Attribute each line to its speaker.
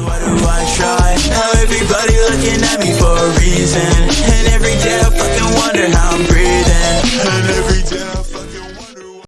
Speaker 1: Why do I try? Now everybody looking at me for a reason And every day I fucking wonder how I'm breathing